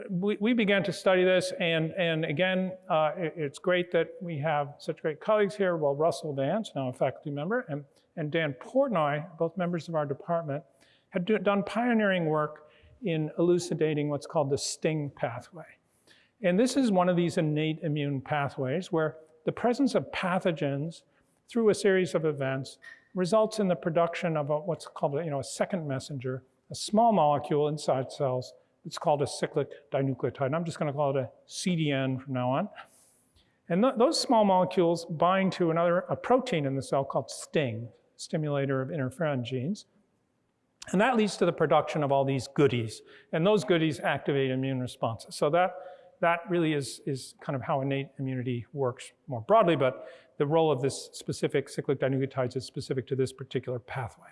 we, we began to study this, and, and again, uh, it, it's great that we have such great colleagues here. Well, Russell Vance, now a faculty member, and, and Dan Portnoy, both members of our department, had do, done pioneering work in elucidating what's called the STING pathway. And this is one of these innate immune pathways where the presence of pathogens through a series of events results in the production of a, what's called a, you know, a second messenger, a small molecule inside cells. It's called a cyclic dinucleotide. And I'm just going to call it a CDN from now on. And th those small molecules bind to another a protein in the cell called STING, stimulator of interferon genes. And that leads to the production of all these goodies. And those goodies activate immune responses. So that that really is, is kind of how innate immunity works more broadly, but the role of this specific cyclic dinucleotides is specific to this particular pathway.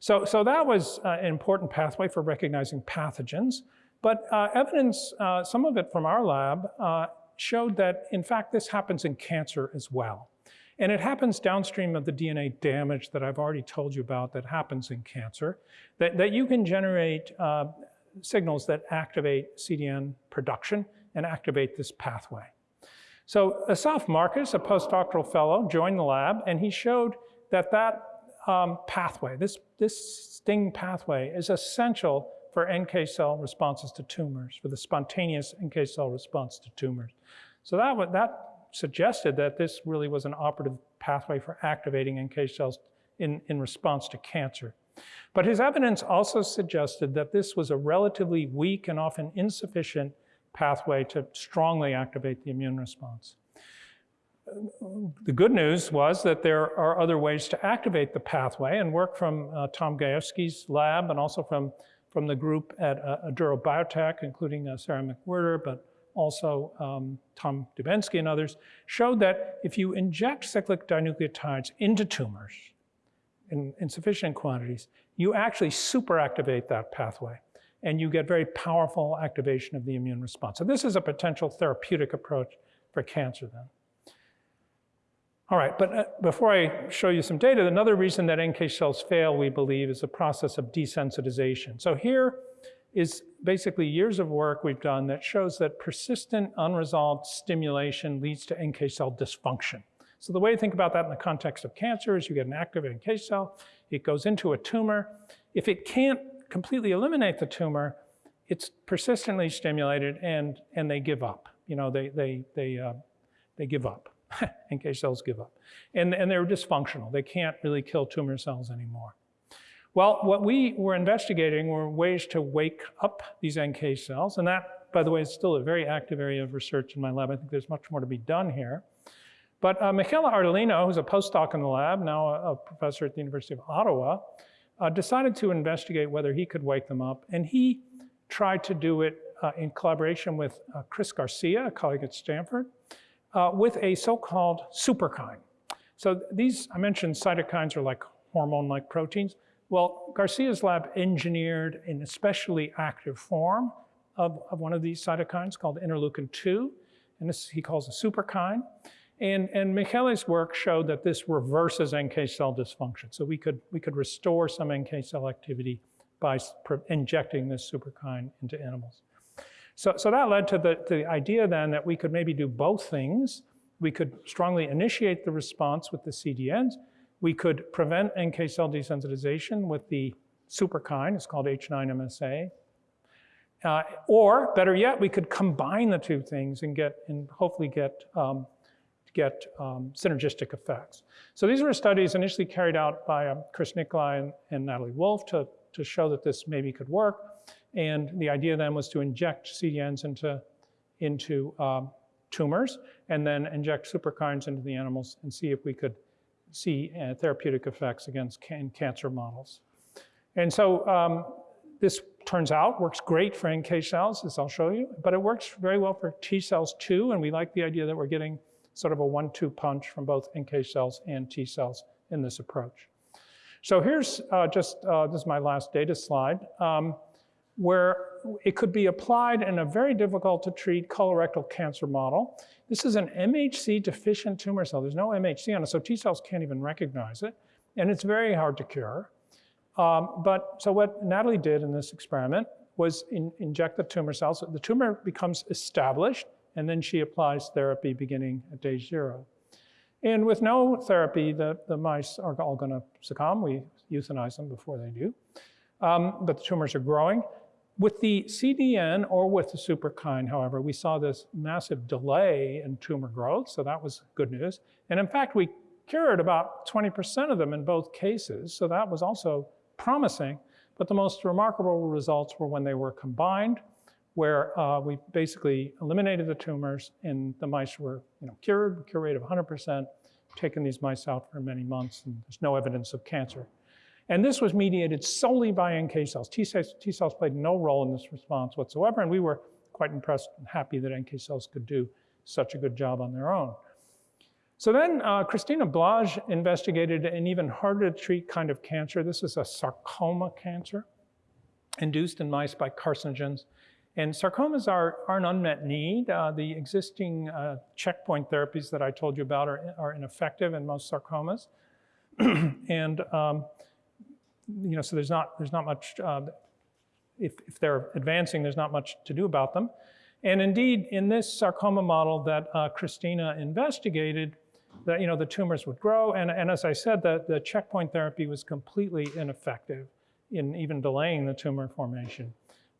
So, so that was uh, an important pathway for recognizing pathogens, but uh, evidence, uh, some of it from our lab, uh, showed that in fact this happens in cancer as well. And it happens downstream of the DNA damage that I've already told you about that happens in cancer, that, that you can generate uh, signals that activate CDN production and activate this pathway. So Asaf Marcus, a postdoctoral fellow, joined the lab and he showed that that um, pathway, this, this STING pathway is essential for NK cell responses to tumors, for the spontaneous NK cell response to tumors. So that, that suggested that this really was an operative pathway for activating NK cells in, in response to cancer. But his evidence also suggested that this was a relatively weak and often insufficient pathway to strongly activate the immune response. The good news was that there are other ways to activate the pathway and work from uh, Tom Gajewski's lab and also from, from the group at uh, Aduro Biotech, including uh, Sarah McWhirter, but also um, Tom Dubensky and others, showed that if you inject cyclic dinucleotides into tumors in, in sufficient quantities, you actually superactivate that pathway and you get very powerful activation of the immune response. So this is a potential therapeutic approach for cancer then. All right, but uh, before I show you some data, another reason that NK cells fail, we believe, is the process of desensitization. So here is basically years of work we've done that shows that persistent unresolved stimulation leads to NK cell dysfunction. So the way to think about that in the context of cancer is you get an active NK cell, it goes into a tumor. If it can't completely eliminate the tumor, it's persistently stimulated and, and they give up. You know, they, they, they, uh, they give up. NK cells give up. And, and they're dysfunctional. They can't really kill tumor cells anymore. Well, what we were investigating were ways to wake up these NK cells. And that, by the way, is still a very active area of research in my lab. I think there's much more to be done here. But uh, Michele Ardolino, who's a postdoc in the lab, now a, a professor at the University of Ottawa, uh, decided to investigate whether he could wake them up. And he tried to do it uh, in collaboration with uh, Chris Garcia, a colleague at Stanford, uh, with a so-called superkine. So these, I mentioned cytokines are like hormone-like proteins. Well, Garcia's lab engineered an especially active form of, of one of these cytokines called interleukin-2, and this he calls a superkine. And, and Michele's work showed that this reverses NK cell dysfunction. So we could, we could restore some NK cell activity by injecting this superkine into animals. So, so that led to the, to the idea then that we could maybe do both things. We could strongly initiate the response with the CDNs. We could prevent NK cell desensitization with the superkine, it's called H9MSA. Uh, or better yet, we could combine the two things and get and hopefully get um, get um, synergistic effects. So these were studies initially carried out by um, Chris Nikolai and, and, Natalie Wolf to, to show that this maybe could work. And the idea then was to inject CDNs into, into um, tumors and then inject superkines into the animals and see if we could see uh, therapeutic effects against can- cancer models. And so um, this turns out works great for NK cells, as I'll show you, but it works very well for T cells too. And we like the idea that we're getting sort of a one-two punch from both NK cells and T cells in this approach. So here's uh, just, uh, this is my last data slide, um, where it could be applied in a very difficult to treat colorectal cancer model. This is an MHC deficient tumor cell. There's no MHC on it, so T cells can't even recognize it. And it's very hard to cure. Um, but so what Natalie did in this experiment was in, inject the tumor cells. The tumor becomes established, and then she applies therapy beginning at day zero. And with no therapy, the, the mice are all going to succumb. We euthanize them before they do. Um, but the tumors are growing. With the CDN or with the superkine, however, we saw this massive delay in tumor growth, so that was good news. And in fact, we cured about 20% of them in both cases, so that was also promising. But the most remarkable results were when they were combined, where uh, we basically eliminated the tumors and the mice were you know, cured, cure rate of 100%, taken these mice out for many months, and there's no evidence of cancer. And this was mediated solely by NK cells. T cells, T cells played no role in this response whatsoever, and we were quite impressed and happy that NK cells could do such a good job on their own. So then uh, Christina Blage investigated an even harder to treat kind of cancer. This is a sarcoma cancer induced in mice by carcinogens. And sarcomas are, are an unmet need. Uh, the existing uh, checkpoint therapies that I told you about are, are ineffective in most sarcomas. and um, you know, so there's not, there's not much, uh, if, if they're advancing, there's not much to do about them. And indeed, in this sarcoma model that uh, Christina investigated, that you know, the tumors would grow. And, and as I said, the, the checkpoint therapy was completely ineffective in even delaying the tumor formation.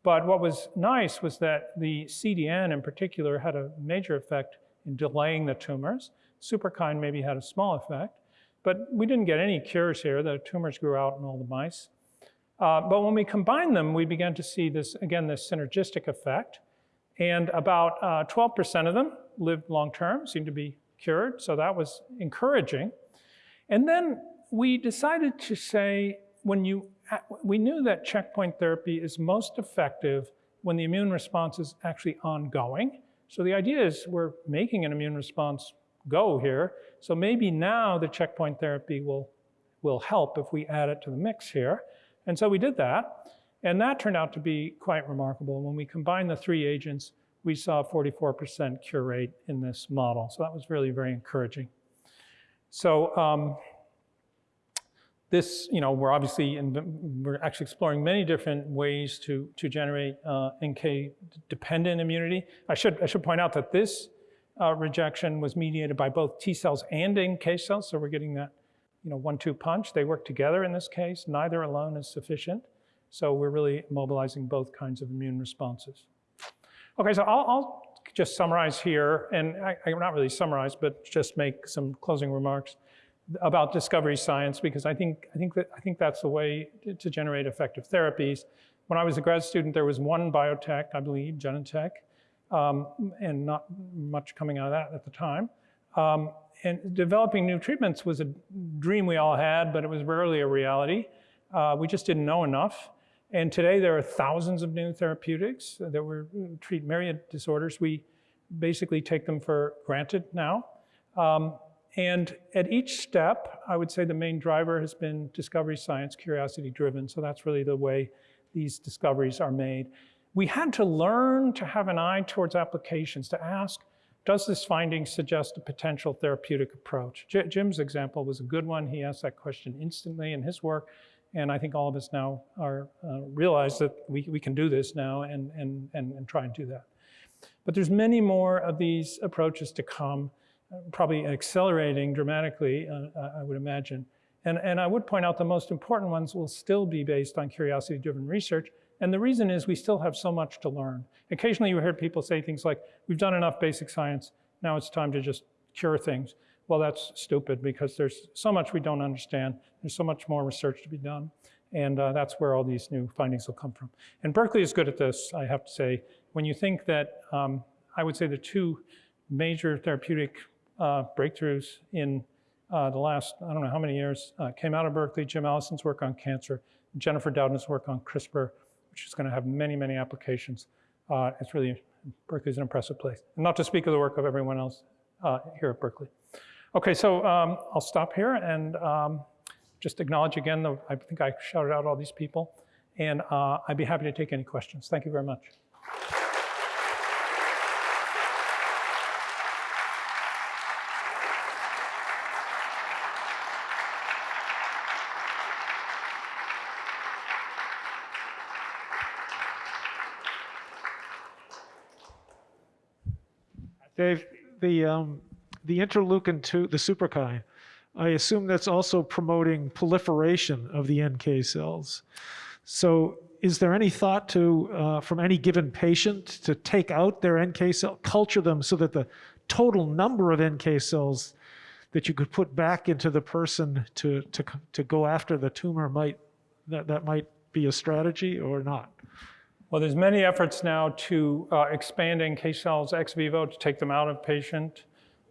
But what was nice was that the CDN in particular had a major effect in delaying the tumors. Superkine maybe had a small effect. But we didn't get any cures here. The tumors grew out in all the mice. Uh, but when we combined them, we began to see this, again, this synergistic effect. And about 12% uh, of them lived long term, seemed to be cured. So that was encouraging. And then we decided to say, when you, uh, we knew that checkpoint therapy is most effective when the immune response is actually ongoing. So the idea is we're making an immune response go here. So maybe now the checkpoint therapy will, will help if we add it to the mix here. And so we did that. And that turned out to be quite remarkable. When we combined the three agents, we saw 44% cure rate in this model. So that was really very encouraging. So um, this, you know, we're obviously, in, we're actually exploring many different ways to, to generate uh, NK-dependent immunity. I should, I should point out that this uh, rejection was mediated by both T cells and NK cells, so we're getting that you know, one-two punch. They work together in this case. Neither alone is sufficient. So we're really mobilizing both kinds of immune responses. Okay, so I'll, I'll just summarize here, and I, I, not really summarize, but just make some closing remarks about discovery science because I think I think that I think that's the way to, to generate effective therapies. When I was a grad student, there was one biotech, I believe, Genentech, um, and not much coming out of that at the time. Um, and developing new treatments was a dream we all had, but it was rarely a reality. Uh, we just didn't know enough. And today there are thousands of new therapeutics that we treat myriad disorders. We basically take them for granted now. Um, and at each step, I would say the main driver has been discovery science, curiosity driven. So that's really the way these discoveries are made we had to learn to have an eye towards applications, to ask, does this finding suggest a potential therapeutic approach? J Jim's example was a good one. He asked that question instantly in his work. And I think all of us now are uh, realize that we, we can do this now and, and, and, and try and do that. But there's many more of these approaches to come, probably accelerating dramatically, uh, I would imagine. And, and I would point out the most important ones will still be based on curiosity-driven research, and the reason is we still have so much to learn. Occasionally you hear people say things like, we've done enough basic science, now it's time to just cure things. Well, that's stupid because there's so much we don't understand. There's so much more research to be done. And uh, that's where all these new findings will come from. And Berkeley is good at this, I have to say. When you think that, um, I would say the two major therapeutic uh, breakthroughs in uh, the last, I don't know how many years, uh, came out of Berkeley. Jim Allison's work on cancer, Jennifer Doudna's work on CRISPR, which is going to have many, many applications. Uh, it's really, Berkeley's an impressive place. Not to speak of the work of everyone else uh, here at Berkeley. Okay, so um, I'll stop here and um, just acknowledge again, the, I think I shouted out all these people. And uh, I'd be happy to take any questions. Thank you very much. Dave, the, um, the interleukin 2, the superkine, I assume that's also promoting proliferation of the NK cells. So is there any thought to, uh, from any given patient, to take out their NK cell, culture them so that the total number of NK cells that you could put back into the person to, to, to go after the tumor might, that, that might be a strategy or not? Well, there's many efforts now to uh, expand NK cells ex vivo to take them out of patient,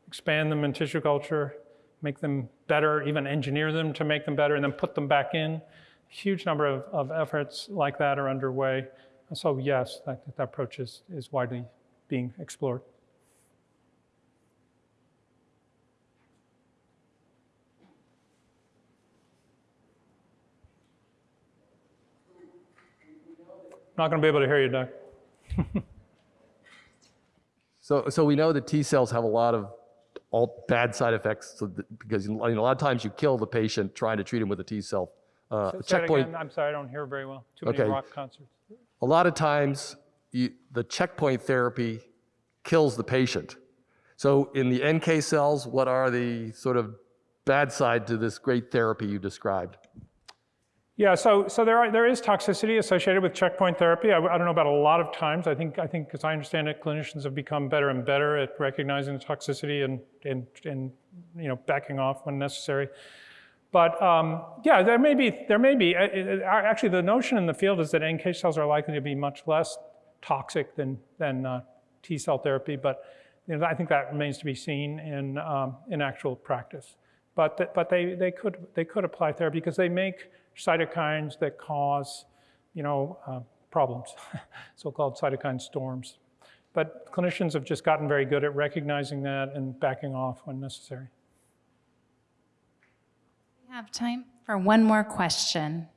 expand them in tissue culture, make them better, even engineer them to make them better, and then put them back in. A huge number of, of efforts like that are underway. So yes, that, that approach is, is widely being explored. Not going to be able to hear you, Doug. So, so we know that T cells have a lot of all bad side effects so that, because you know, a lot of times you kill the patient trying to treat him with a T cell. Uh, Say checkpoint. I'm sorry, I don't hear very well. Too many Okay. rock concerts. A lot of times you, the checkpoint therapy kills the patient. So in the NK cells, what are the sort of bad side to this great therapy you described? Yeah, so, so there, are, there is toxicity associated with checkpoint therapy. I, I don't know about a lot of times. I think, I think, as I understand it, clinicians have become better and better at recognizing the toxicity and, and, and you know, backing off when necessary. But um, yeah, there may be, there may be. uh, Actually, the notion in the field is that NK cells are likely to be much less toxic than, than uh, T cell therapy, but you know, I think that remains to be seen in, um, in actual practice. But, th- but they, they, could, they could apply therapy because they make cytokines that cause, you know, uh, problems, so-called cytokine storms. But clinicians have just gotten very good at recognizing that and backing off when necessary. We have time for one more question.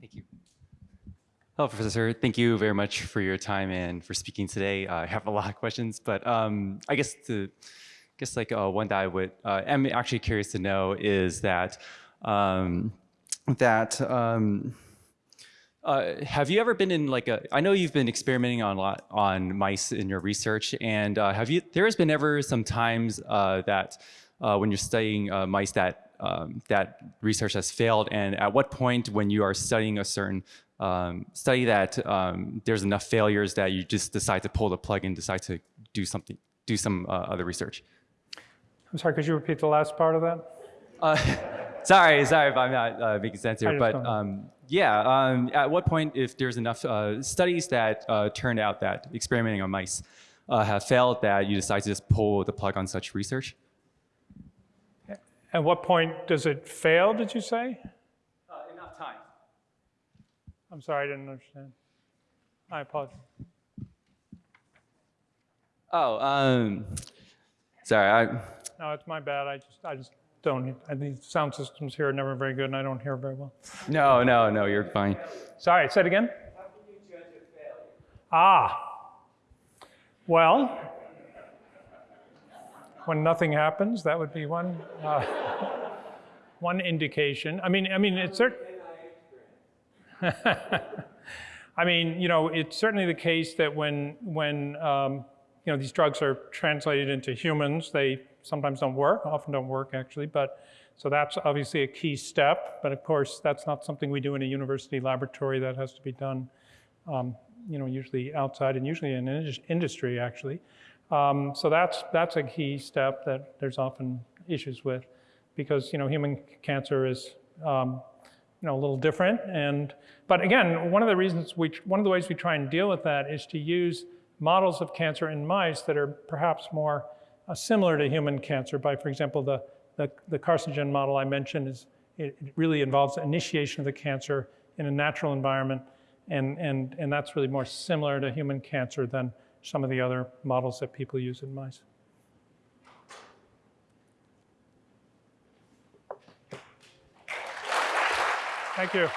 Thank you. Hello, Professor. Thank you very much for your time and for speaking today. Uh, I have a lot of questions, but um, I guess the, guess like uh, one that I would, uh, am actually curious to know is that, um, that, um, uh, have you ever been in like a, I know you've been experimenting on a lot on mice in your research and uh, have you, there has been ever some times uh, that uh, when you're studying mice that, um, that research has failed and at what point when you are studying a certain um, study that um, there's enough failures that you just decide to pull the plug and decide to do something, do some other research? I'm sorry, could you repeat the last part of that? Uh, sorry, sorry if I'm not uh, making sense here, but um, yeah, um, at what point, if there's enough uh, studies that uh, turned out that experimenting on mice uh, have failed, that you decide to just pull the plug on such research? At what point does it fail, did you say? enough time. I'm sorry, I didn't understand. I apologize. Oh, um, sorry. I, No, it's my bad. I just, I just don't, I think sound systems here are never very good and I don't hear very well. no, no, no, you're fine. Sorry, say it again? Ah. Well, when nothing happens, that would be one, uh, one indication. I mean, I mean, it's certain. I mean, you know, it's certainly the case that when, when um, you know, these drugs are translated into humans, they sometimes don't work, often don't work actually, but so that's obviously a key step. But of course, that's not something we do in a university laboratory. That has to be done, um, you know, usually outside and usually in indus- industry actually. Um, so that's that's a key step that there's often issues with, because you know, human cancer is um, you know, a little different. And, but again, one of the reasons we, one of the ways we try and deal with that is to use models of cancer in mice that are perhaps more uh, similar to human cancer. By, for example, the, the, the carcinogen model I mentioned is it it really involves initiation of the cancer in a natural environment, and, and, and that's really more similar to human cancer than some of the other models that people use in mice. Thank you.